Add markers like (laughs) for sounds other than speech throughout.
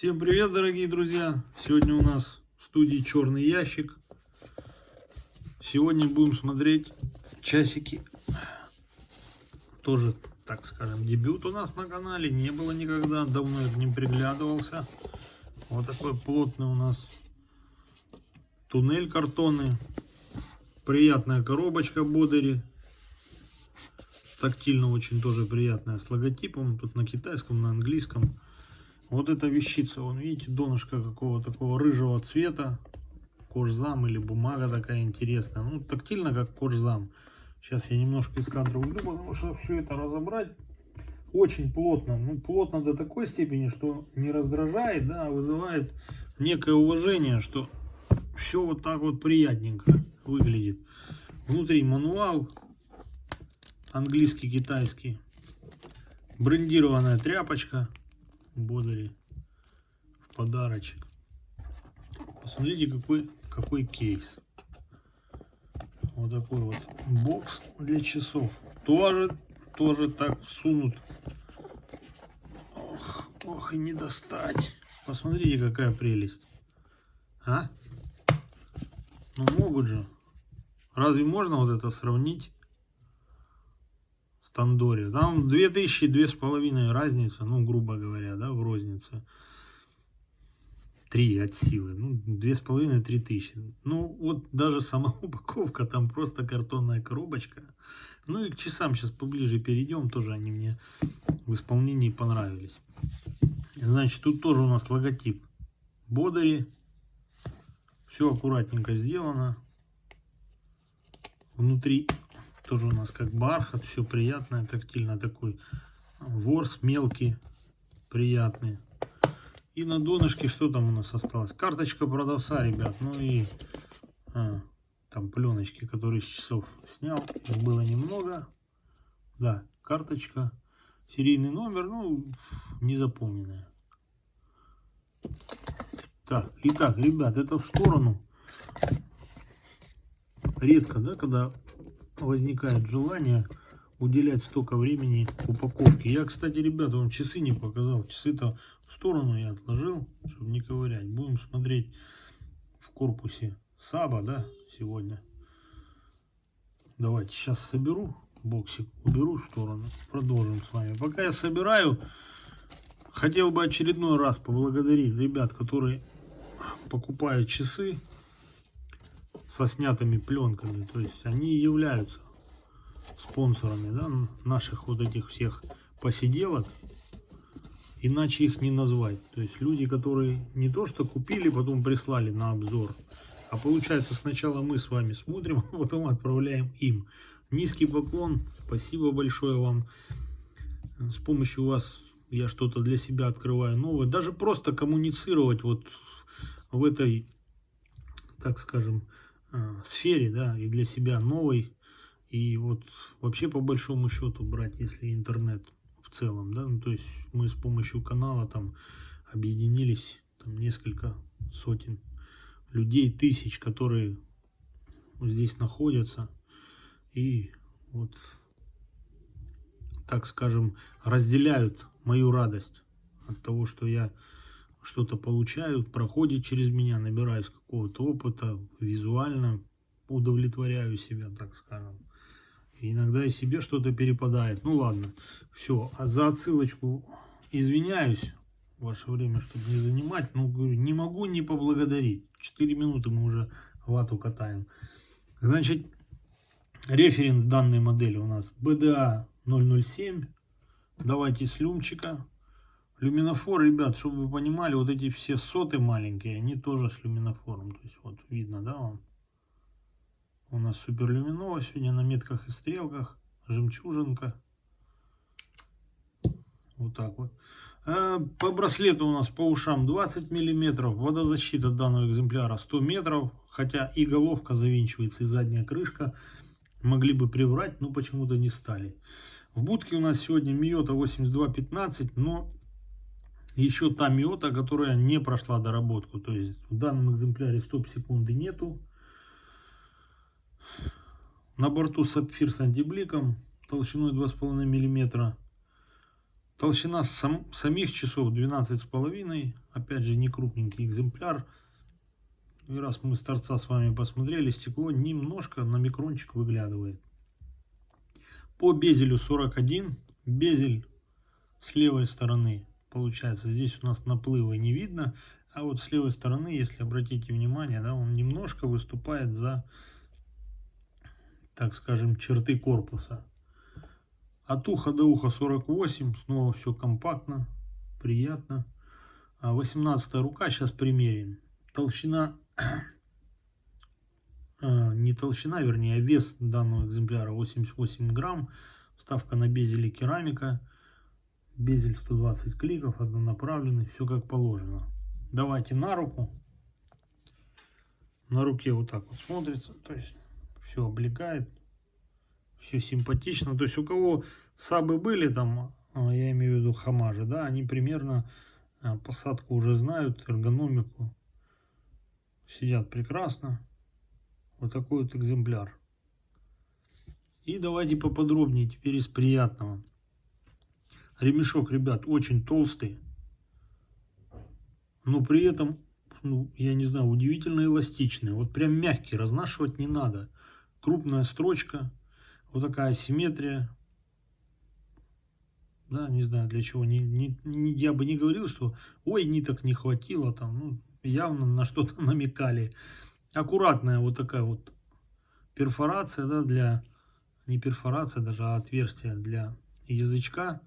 Всем привет, дорогие друзья! Сегодня у нас в студии Черный ящик. Сегодня будем смотреть часики. Тоже, так скажем, дебют у нас на канале. Не было никогда, давно я к ним приглядывался. Вот такой плотный у нас туннель картонный. Приятная коробочка Бодери. Тактильно очень тоже приятная с логотипом. Тут на китайском, на английском. Вот эта вещица, вон видите, донышко какого такого рыжего цвета. Кожзам или бумага такая интересная. Ну, тактильно, как кожзам. Сейчас я немножко из кадра уйду, потому что все это разобрать очень плотно. Ну, плотно до такой степени, что не раздражает, да, а вызывает некое уважение, что все вот так вот приятненько выглядит. Внутри мануал английский, китайский. Брендированная тряпочка. Бодери в подарочек. Посмотрите, какой, какой кейс. Вот такой вот бокс для часов. Тоже, тоже так сунут. Ох, ох и не достать. Посмотрите, какая прелесть. А? Ну могут же. Разве можно вот это сравнить? Тандоре. Там 2000, две с половиной разница, ну, грубо говоря, да, в рознице. Три от силы, ну, две с половиной, три тысячи. Ну, вот даже сама (laughs) упаковка, там просто картонная коробочка. Ну и к часам сейчас поближе перейдем, тоже они мне в исполнении понравились. Значит, тут тоже у нас логотип Бодери. Все аккуратненько сделано. Внутри тоже у нас как бархат, все приятное, тактильно такой. Ворс мелкий, приятный. И на донышке что там у нас осталось? Карточка продавца, ребят. Ну и а, там пленочки, которые с часов снял. Их было немного. Да, карточка. Серийный номер, ну, не. Так, итак, ребят, это в сторону. Редко, да, когда возникает желание уделять столько времени упаковке. Я, кстати, ребята, вам часы не показал. Часы-то в сторону я отложил, чтобы не ковырять. Будем смотреть в корпусе Саба, да, сегодня. Давайте сейчас соберу боксик, уберу в сторону. Продолжим с вами. Пока я собираю, хотел бы очередной раз поблагодарить ребят, которые покупают часы со снятыми пленками. То есть они являются спонсорами да, наших вот этих всех посиделок. Иначе их не назвать. То есть люди, которые не то что купили, потом прислали на обзор. А получается сначала мы с вами смотрим, (laughs) а потом отправляем им. Низкий поклон. Спасибо большое вам. С помощью вас я что-то для себя открываю новое. Даже просто коммуницировать вот в этой, так скажем, э, сфере, да, и для себя новой. И вот вообще по большому счету брать, если интернет в целом, да, ну, то есть мы с помощью канала там объединились, там несколько сотен людей, тысяч, которые здесь находятся. И вот, так скажем, разделяют мою радость от того, что я что-то получают, проходит через меня, набираюсь какого-то опыта, визуально удовлетворяю себя, так скажем. Иногда и себе что-то перепадает. Ну ладно, все. А за отсылочку извиняюсь. Ваше время, чтобы не занимать. Ну, говорю, не могу не поблагодарить. 4 минуты мы уже вату катаем. Значит, референс данной модели у нас BDA 007. Давайте с люмчика. Люминофор, ребят, чтобы вы понимали, вот эти все соты маленькие, они тоже с люминофором. То есть вот видно, да, вам? У нас супер люминова сегодня на метках и стрелках. Жемчужинка. Вот так вот. А, по браслету у нас по ушам 20 миллиметров. Водозащита данного экземпляра 100 метров. Хотя и головка завинчивается, и задняя крышка. Могли бы приврать, но почему-то не стали. В будке у нас сегодня Миота 8215, но еще та миота, которая не прошла доработку. То есть в данном экземпляре стоп-секунды нету. На борту сапфир с антибликом толщиной 2,5 мм. Толщина сам, самих часов 12,5. Опять же, не крупненький экземпляр. И раз мы с торца с вами посмотрели, стекло немножко на микрончик выглядывает. По безелю 41. Безель с левой стороны получается. Здесь у нас наплыва не видно. А вот с левой стороны, если обратите внимание, да, он немножко выступает за, так скажем, черты корпуса. От уха до уха 48. Снова все компактно, приятно. 18 а рука. Сейчас примерим. Толщина, а, (clears throat) не толщина, вернее, а вес данного экземпляра 88 грамм. Вставка на безеле керамика. Безель 120 кликов, однонаправленный. Все как положено. Давайте на руку. На руке вот так вот смотрится. То есть все облегает все симпатично. То есть у кого сабы были там, а, я имею в виду хамажи, да, они примерно а, посадку уже знают, эргономику. Сидят прекрасно. Вот такой вот экземпляр. И давайте поподробнее теперь из приятного. Ремешок, ребят, очень толстый. Но при этом, ну, я не знаю, удивительно эластичный. Вот прям мягкий, разнашивать не надо. Крупная строчка. Вот такая симметрия. Да, не знаю для чего. Не, не, не, я бы не говорил, что ой, ниток не хватило там. Ну, явно на что-то (laughs) намекали. Аккуратная вот такая вот перфорация, да, для, не перфорация даже, а отверстие для язычка.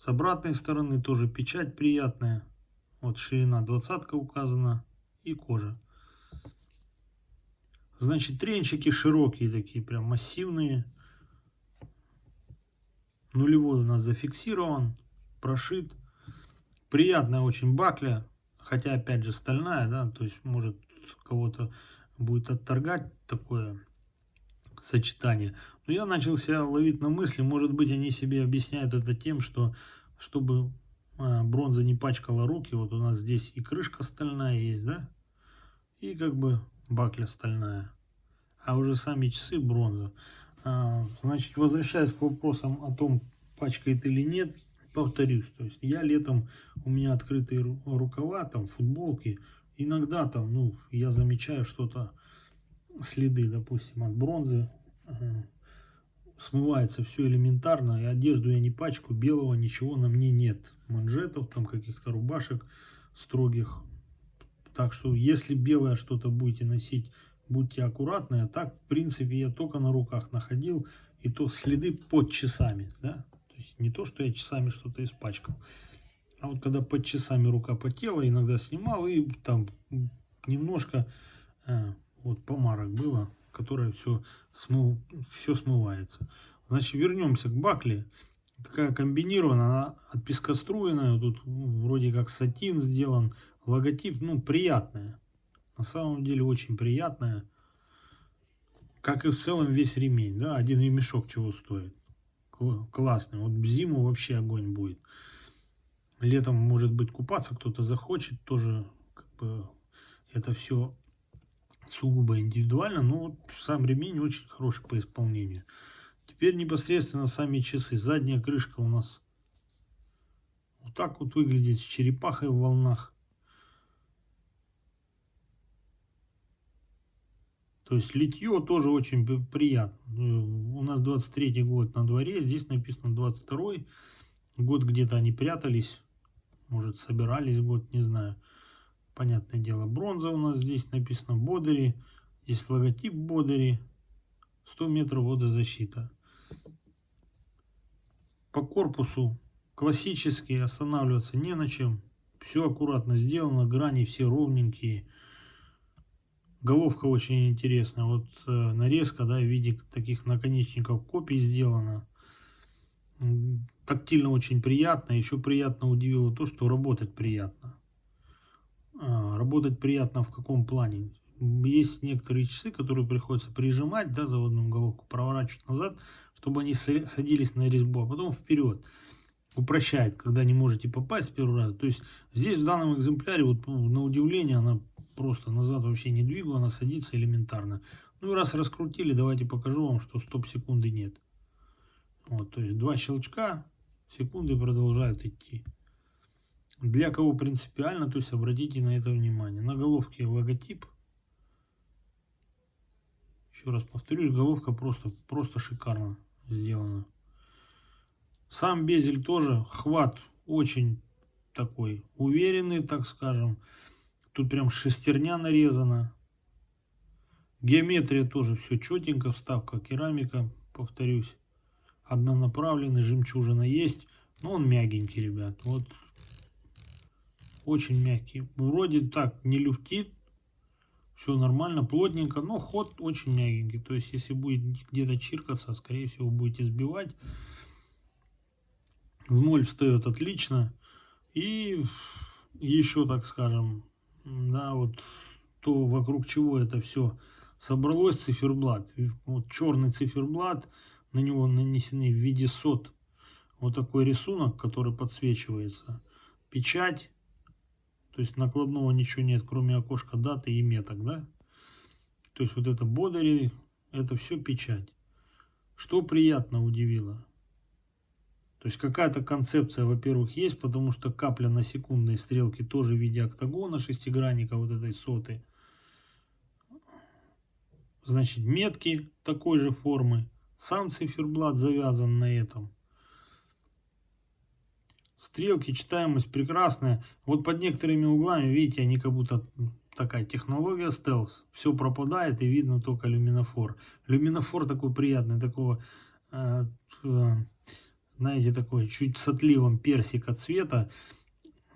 С обратной стороны тоже печать приятная. Вот ширина двадцатка указана и кожа. Значит, тренчики широкие такие, прям массивные. Нулевой у нас зафиксирован, прошит. Приятная очень бакля, хотя опять же стальная, да, то есть может кого-то будет отторгать такое сочетание. Но я начал себя ловить на мысли, может быть они себе объясняют это тем, что чтобы а, бронза не пачкала руки, вот у нас здесь и крышка стальная есть, да, и как бы бакля стальная, а уже сами часы бронза. А, значит, возвращаясь к вопросам о том, пачкает или нет, повторюсь, то есть я летом, у меня открытые рукава, там футболки, иногда там, ну, я замечаю что-то, следы, допустим, от бронзы, смывается все элементарно, и одежду я не пачку, белого ничего на мне нет, манжетов, там каких-то рубашек строгих, так что если белое что-то будете носить, будьте аккуратны, а так, в принципе, я только на руках находил, и то следы под часами, да, то есть не то, что я часами что-то испачкал, а вот когда под часами рука потела, иногда снимал, и там немножко э, вот помарок было, которое все, смыл, все смывается. Значит, вернемся к бакле. Такая комбинированная, она от пескоструйная, тут вроде как сатин сделан, логотип, ну, приятная. На самом деле очень приятная. Как и в целом весь ремень, да, один ремешок чего стоит. Классный, вот в зиму вообще огонь будет. Летом, может быть, купаться кто-то захочет, тоже как бы это все сугубо индивидуально, но сам ремень очень хороший по исполнению. Теперь непосредственно сами часы. Задняя крышка у нас вот так вот выглядит с черепахой в волнах. То есть литье тоже очень приятно. У нас 23 год на дворе, здесь написано 22 год где-то они прятались, может собирались год, не знаю понятное дело, бронза у нас здесь написано Бодери. Здесь логотип Бодери. 100 метров водозащита. По корпусу классически останавливаться не на чем. Все аккуратно сделано, грани все ровненькие. Головка очень интересная. Вот э, нарезка, да, в виде таких наконечников копий сделана. Тактильно очень приятно. Еще приятно удивило то, что работать приятно. А, работать приятно в каком плане? Есть некоторые часы, которые приходится прижимать, да, заводную головку, проворачивать назад, чтобы они садились на резьбу, а потом вперед. Упрощает, когда не можете попасть с первого раза. То есть здесь в данном экземпляре, вот ну, на удивление, она просто назад вообще не двигаю, она садится элементарно. Ну и раз раскрутили, давайте покажу вам, что стоп секунды нет. Вот, то есть два щелчка, Секунды продолжают идти. Для кого принципиально, то есть обратите на это внимание. На головке логотип. Еще раз повторюсь, головка просто, просто шикарно сделана. Сам безель тоже, хват очень такой уверенный, так скажем. Тут прям шестерня нарезана. Геометрия тоже все четенько, вставка керамика, повторюсь. Однонаправленный, жемчужина есть, но он мягенький, ребят. Вот очень мягкий. Вроде так не люфтит, все нормально, плотненько, но ход очень мягенький. То есть, если будет где-то чиркаться, скорее всего, будете сбивать. В ноль встает отлично. И еще, так скажем, да, вот то, вокруг чего это все собралось, циферблат. Вот черный циферблат, на него нанесены в виде сот вот такой рисунок, который подсвечивается. Печать, то есть накладного ничего нет, кроме окошка даты и меток, да? То есть вот это бодари, это все печать. Что приятно удивило. То есть какая-то концепция, во-первых, есть, потому что капля на секундной стрелке тоже в виде октагона шестигранника вот этой соты. Значит, метки такой же формы. Сам циферблат завязан на этом. Стрелки, читаемость прекрасная. Вот под некоторыми углами, видите, они как будто такая технология стелс. Все пропадает и видно только люминофор. Люминофор такой приятный, такого, э, э, знаете, такой чуть с отливом персика цвета.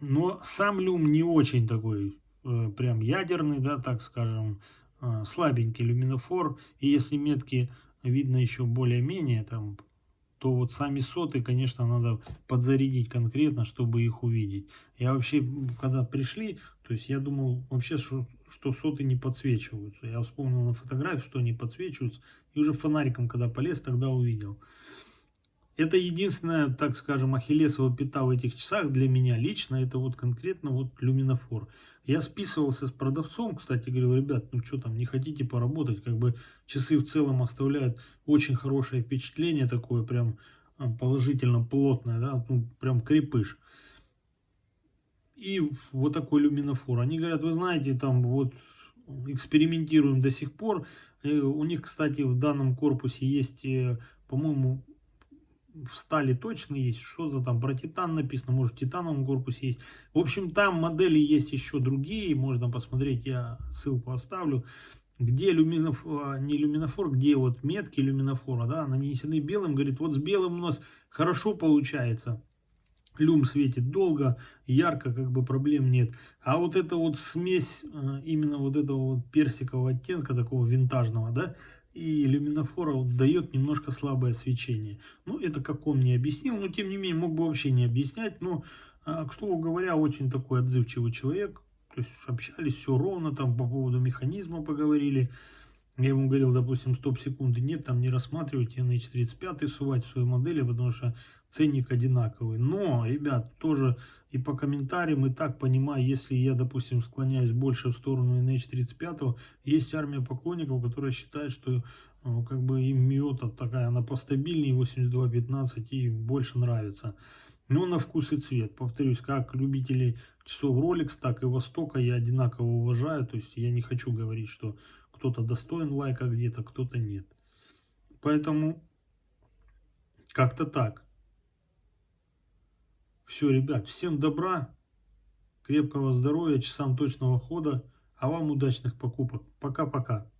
Но сам люм не очень такой, э, прям ядерный, да, так скажем, слабенький люминофор. И если метки видно еще более-менее, там то вот сами соты, конечно, надо подзарядить конкретно, чтобы их увидеть. Я вообще, когда пришли, то есть я думал вообще, что, что соты не подсвечиваются. Я вспомнил на фотографии, что они подсвечиваются. И уже фонариком, когда полез, тогда увидел. Это единственная, так скажем, ахиллесова пята в этих часах для меня лично, это вот конкретно вот люминофор. Я списывался с продавцом, кстати, говорил, ребят, ну что там, не хотите поработать, как бы часы в целом оставляют очень хорошее впечатление, такое прям а, положительно плотное, да, ну, прям крепыш. И вот такой люминофор. Они говорят, вы знаете, там вот экспериментируем до сих пор. И у них, кстати, в данном корпусе есть, э, по-моему, в стали точно есть, что-то там про титан написано, может в титановом корпусе есть. В общем, там модели есть еще другие, можно посмотреть, я ссылку оставлю, где люминофор, не люминофор, где вот метки люминофора, да, нанесены белым, говорит, вот с белым у нас хорошо получается. Люм светит долго, ярко, как бы проблем нет. А вот эта вот смесь э, именно вот этого вот персикового оттенка, такого винтажного, да, и люминофора дает немножко слабое свечение. Ну, это как он мне объяснил, но тем не менее мог бы вообще не объяснять. Но, а, к слову говоря, очень такой отзывчивый человек. То есть общались все ровно, там по поводу механизма поговорили. Я ему говорил, допустим, стоп-секунды нет, там не рассматривайте NH35 сувать в свою модель, потому что ценник одинаковый. Но, ребят, тоже и по комментариям, и так понимаю, если я, допустим, склоняюсь больше в сторону NH35, есть армия поклонников, которые считают, что ну, как бы им Миота такая, она постабильнее 82.15 и больше нравится. Но на вкус и цвет. Повторюсь, как любители часов Rolex, так и Востока я одинаково уважаю. То есть я не хочу говорить, что кто-то достоин лайка где-то, кто-то нет. Поэтому как-то так. Все, ребят, всем добра, крепкого здоровья, часам точного хода, а вам удачных покупок. Пока-пока.